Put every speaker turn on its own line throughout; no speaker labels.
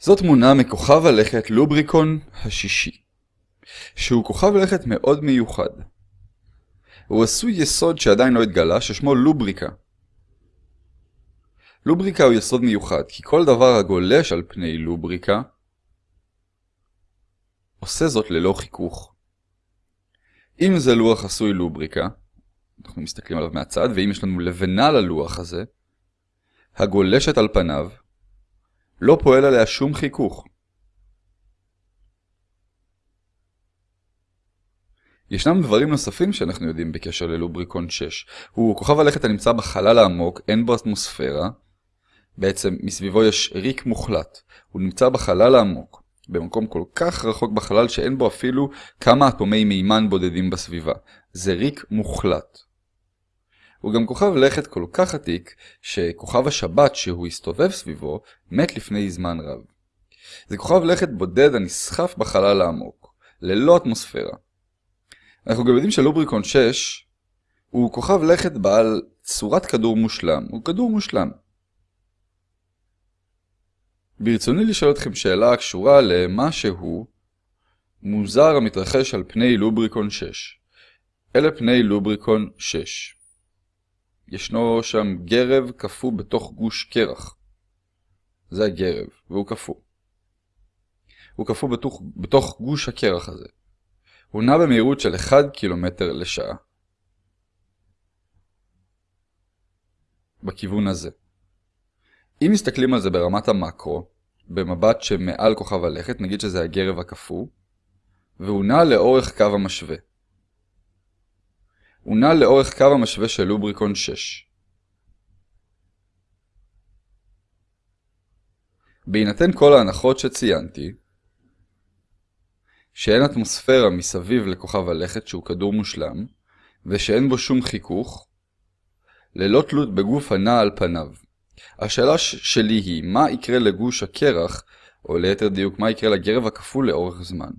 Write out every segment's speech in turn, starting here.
זאת תמונה מכוכב הלכת לובריקון השישי, שהוא כוכב לכת מאוד מיוחד. הוא עשוי יסוד שעדיין לא התגלה, ששמו לובריקה. לובריקה הוא יסוד מיוחד, כי כל דבר הגולש על פני לובריקה עושה זאת ללא חיכוך. אם זה לוח עשוי לובריקה, אנחנו מסתכלים עליו מהצד, ואם יש לנו לבנה ללוח הזה, הגולשת על פניו, לא פועל עליה שום חיכוך. ישנם דברים נוספים שאנחנו יודעים בקשר ללובריקון 6. הוא כוכב הלכת הנמצא בחלל העמוק, אין בו אטמוספירה. בעצם מסביבו יש ריק מוחלט. הוא נמצא בחלל העמוק, במקום כל כך רחוק בחלל שאין בו אפילו כמה אטומי מימן בודדים בסביבה. זה ריק מוחלט. הוא גם כוכב לכת כל כך עתיק, שכוכב השבת שהוא הסתובב סביבו, מת לפני זמן רב. זה כוכב לכת בודד הנסחף בחלל העמוק, ללא אטמוספירה. אנחנו גם יודעים שלובריקון 6 הוא כוכב לכת בעל צורת כדור מושלם, הוא כדור מושלם. ברצוני לשאול אתכם שאלה הקשורה למה שהוא מוזר המתרחש על פני לובריקון 6. אלה פני לובריקון 6. ישנו שם גרב קפוא בתוך גוש קרח. זה הגרב, והוא קפוא. הוא קפוא בתוך, בתוך גוש הקרח הזה. הוא נע במהירות של 1 קילומטר לשעה. בכיוון הזה. אם מסתכלים על זה ברמת המקרו, במבט שמעל כוכב הלכת, נגיד שזה הגרב הקפוא, והוא נע לאורך קו המשווה. הוא נע לאורך קו המשווה של לובריקון 6. בהינתן כל ההנחות שציינתי, שאין אטמוספירה מסביב לכוכב הלכת שהוא כדור מושלם, ושאין בו שום חיכוך, ללא תלות בגוף הנע על פניו. השאלה שלי היא, מה יקרה לגוש הקרח, או ליתר דיוק, מה יקרה לגרב הכפול לאורך זמן?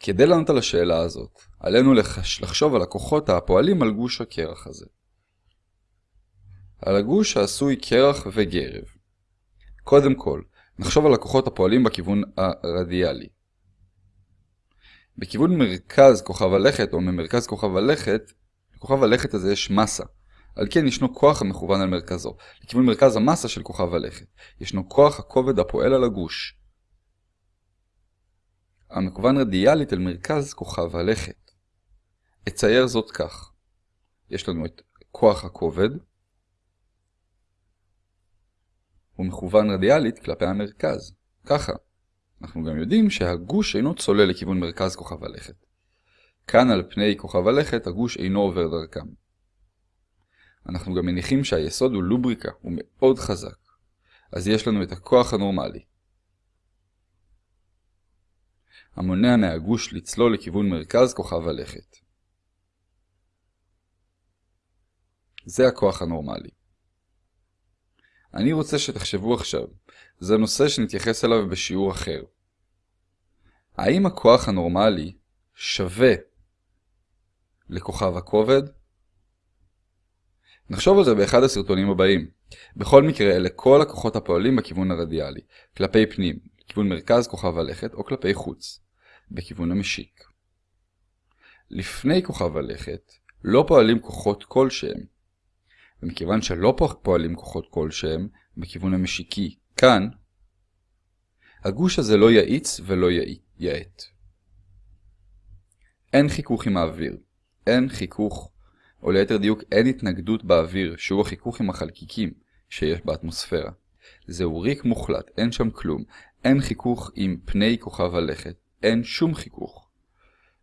כדי לענות על השאלה הזאת, עלינו לחש... לחשוב על הכוחות הפועלים על גוש הקרח הזה. על הגוש העשוי קרח וגרב. קודם כל, נחשוב על הכוחות הפועלים בכיוון הרדיאלי. בכיוון מרכז כוכב הלכת, או ממרכז כוכב הלכת, לכוכב הלכת הזה יש מסה. על כן ישנו כוח המכוון על מרכזו, לכיוון מרכז המסה של כוכב הלכת. ישנו כוח הכובד הפועל על הגוש. המכוון רדיאלית אל מרכז כוכב הלכת. אצייר זאת כך. יש לנו את כוח הכובד, הוא מכוון רדיאלית כלפי המרכז. ככה. אנחנו גם יודעים שהגוש אינו צולל לכיוון מרכז כוכב הלכת. כאן על פני כוכב הלכת הגוש אינו עובר דרכם. אנחנו גם מניחים שהיסוד הוא לובריקה, הוא מאוד חזק. אז יש לנו את הכוח הנורמלי. המונע מהגוש לצלול לכיוון מרכז כוכב הלכת. זה הכוח הנורמלי. אני רוצה שתחשבו עכשיו, זה נושא שנתייחס אליו בשיעור אחר. האם הכוח הנורמלי שווה לכוכב הכובד? נחשוב על זה באחד הסרטונים הבאים. בכל מקרה, אלה כל הכוחות הפועלים בכיוון הרדיאלי, כלפי פנים, לכיוון מרכז כוכב הלכת, או כלפי חוץ, בכיוון המשיק. לפני כוכב הלכת, לא פועלים כוחות כלשהם, ומכיוון שלא פועלים כוחות כלשהם בכיוון המשיקי כאן, הגוש הזה לא יאיץ ולא יאט. אין חיכוך עם האוויר. אין חיכוך, או ליתר דיוק אין התנגדות באוויר, שהוא החיכוך עם החלקיקים שיש באטמוספירה. זהו ריק מוחלט, אין שם כלום. אין חיכוך עם פני כוכב הלכת. אין שום חיכוך,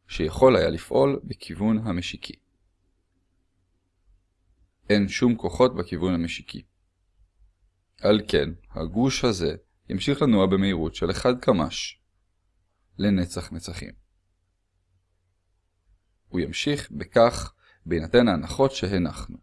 שיכול היה לפעול בכיוון המשיקי. אין שום כוחות בכיוון המשיקי. על כן, הגוש הזה ימשיך לנוע במהירות של 1 קמ"ש לנצח נצחים. הוא ימשיך בכך בהינתן ההנחות שהנחנו.